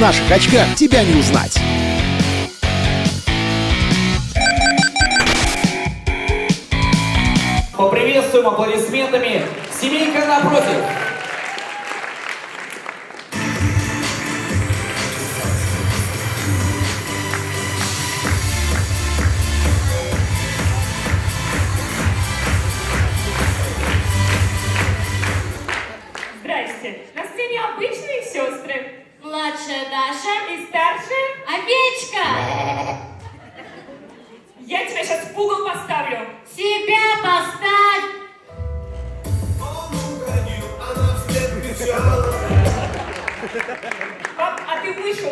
наших очках тебя не узнать. Поприветствуем аплодисментами семейка напротив.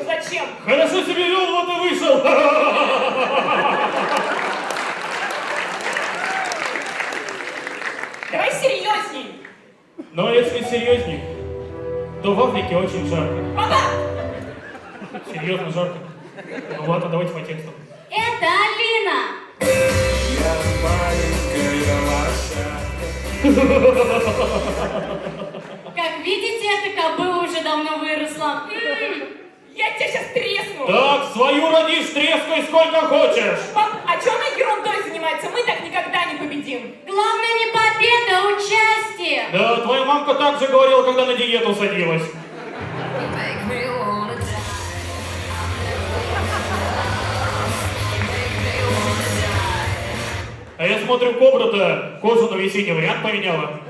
Зачем? Хорошо себе вел, вот и вышел. Давай серьезней. Но если серьезней, то в Африке очень жарко. Папа! Серьезно жарко. Ну ладно, давайте по тексту. Это Алина! Как видите, эта кобыла уже давно выросла. М, Я тебя сейчас тресну. Так, свою родишь, трескай сколько хочешь. Пап, а что она ерундой занимается? Мы так никогда не победим. Главное не победа, а участие! Да, твоя мамка так же говорила, когда на диету садилась. А я смотрю, кобра-то кожу на весенний вариант поменяла.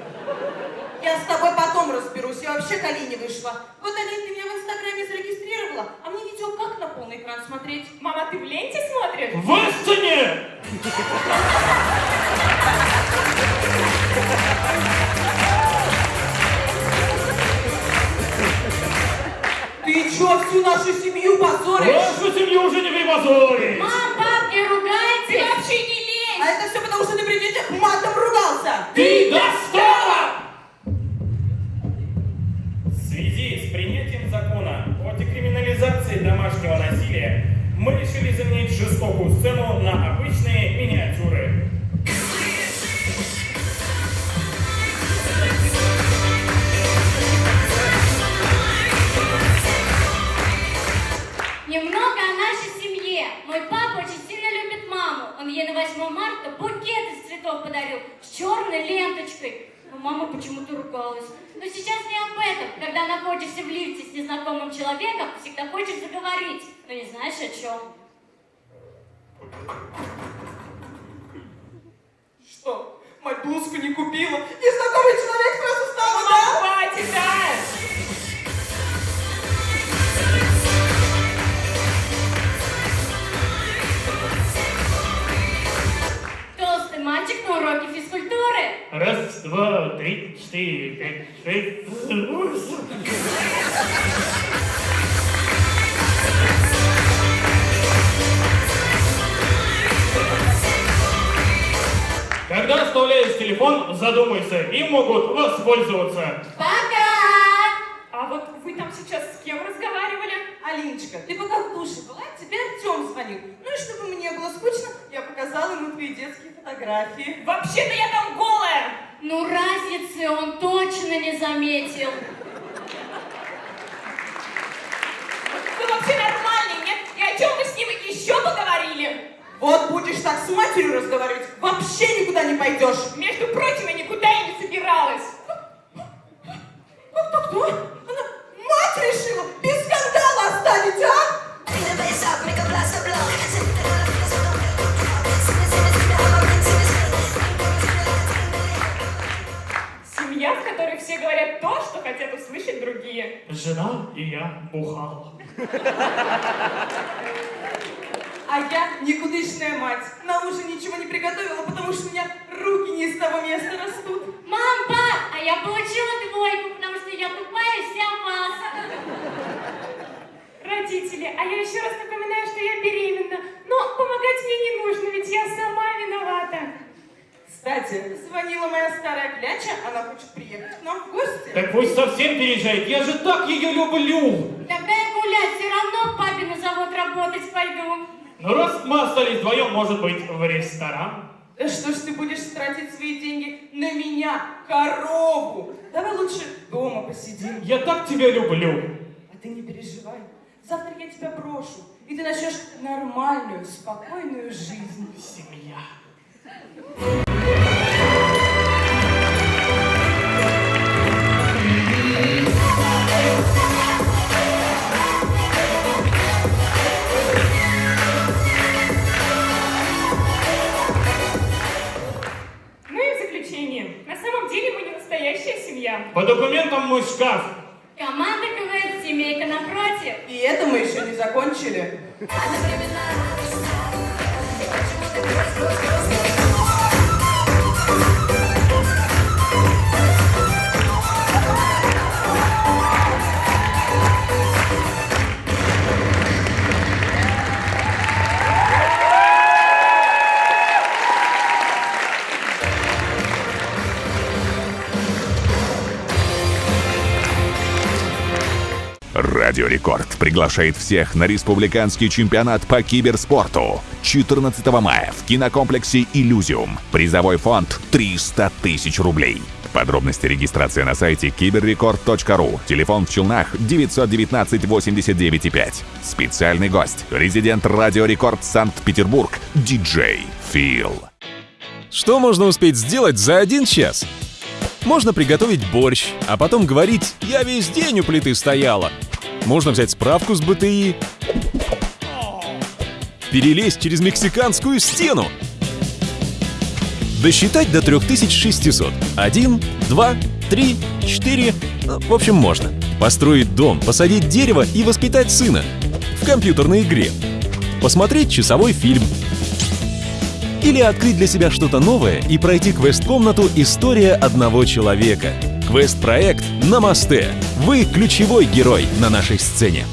Я с тобой потом разберусь, я вообще к Алине вышла. Вот, Алин, ты меня в Инстаграме зарегистрировала, а мне видео как на полный экран смотреть? Мама, ты в ленте смотришь? В истине! Ты чё, всю нашу семью позоришь? Вашу семью уже не припозорить! Мам, пап, не Ты ругайте! вообще не лезь! А это все потому, что ты при детях матом ругался. Ты достала! Жестокую сцену на обычные миниатюры. Немного о нашей семье. Мой папа очень сильно любит маму. Он ей на 8 марта букет из цветов подарил с черной ленточкой. Но мама почему-то ругалась. Но сейчас не об этом. Когда находишься в лифте с незнакомым человеком, всегда хочешь заговорить, но не знаешь о чем. Что, мать блузку не купила? Незнакомый человек сразу стал, Мама, да? хватит, да! Толстый мальчик на уроке физкультуры. Раз, два, три, четыре, пять, шесть, семь, восемь. Оставляешь телефон, задумайся, им могут воспользоваться. Пока! А вот вы там сейчас с кем разговаривали? Алиночка, ты пока в душе была, тебе Артем звонил. Ну и чтобы мне было скучно, я показала ему твои детские фотографии. Вообще-то я там голая! Ну, разницы он точно не заметил. Вы вообще нормальный, нет? И о чем вы с ним еще поговорили? Вот будешь так с матерью разговаривать, вообще никуда не пойдешь. Между прочим, я никуда и не собиралась. Кто, кто? Она мать решила без скандала оставить, а? Семья, в которой все говорят то, что хотят услышать другие. Жена и я бухал. А я никудышная мать. На ужин ничего не приготовила, потому что у меня руки не с того места растут. Мам, пап, а я получила двойку, потому что я тупая вся вас. Родители, а я еще раз напоминаю, что я беременна. Но помогать мне не нужно, ведь я сама виновата. Кстати, звонила моя старая кляча, она хочет приехать к нам в гости. Так пусть совсем переезжает, я же так ее люблю. Тогда я гулять все равно к папе на завод работать пойду. Ну раз мы остались вдвоем, может быть, в ресторан? Да что ж ты будешь тратить свои деньги на меня, корову? Давай лучше дома посидим. Я так тебя люблю. А ты не переживай. Завтра я тебя брошу, и ты начнешь нормальную, спокойную жизнь. Семья. Мой шкаф. Команда КВН «Семейка напротив». И это мы еще не закончили. Радио Рекорд приглашает всех на республиканский чемпионат по киберспорту 14 мая в кинокомплексе «Иллюзиум». Призовой фонд 300 тысяч рублей. Подробности регистрации на сайте киберрекорд.ру. Телефон в Челнах 919 89 5. Специальный гость. Резидент Радио Рекорд Санкт-Петербург. Диджей Фил. Что можно успеть сделать за один час? Можно приготовить борщ, а потом говорить «я весь день у плиты стояла». Можно взять справку с БТИ, перелезть через мексиканскую стену, досчитать до 3600. Один, два, три, четыре. Ну, В общем, можно. Построить дом, посадить дерево и воспитать сына. В компьютерной игре. Посмотреть часовой фильм. Или открыть для себя что-то новое и пройти квест-комнату «История одного человека». Квест-проект «Намасте». Вы ключевой герой на нашей сцене.